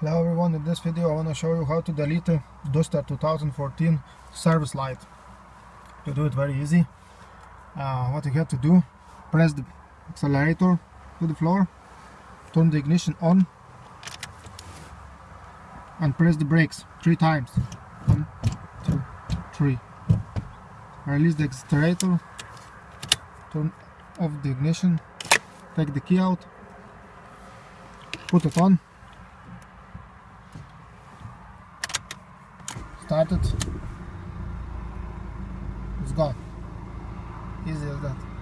Hello everyone, in this video I want to show you how to delete Duster 2014 service light. To do it very easy, uh, what you have to do, press the accelerator to the floor, turn the ignition on and press the brakes three times. One, two, three. Release the accelerator, turn off the ignition, take the key out, put it on started. İt's gone. Easy as that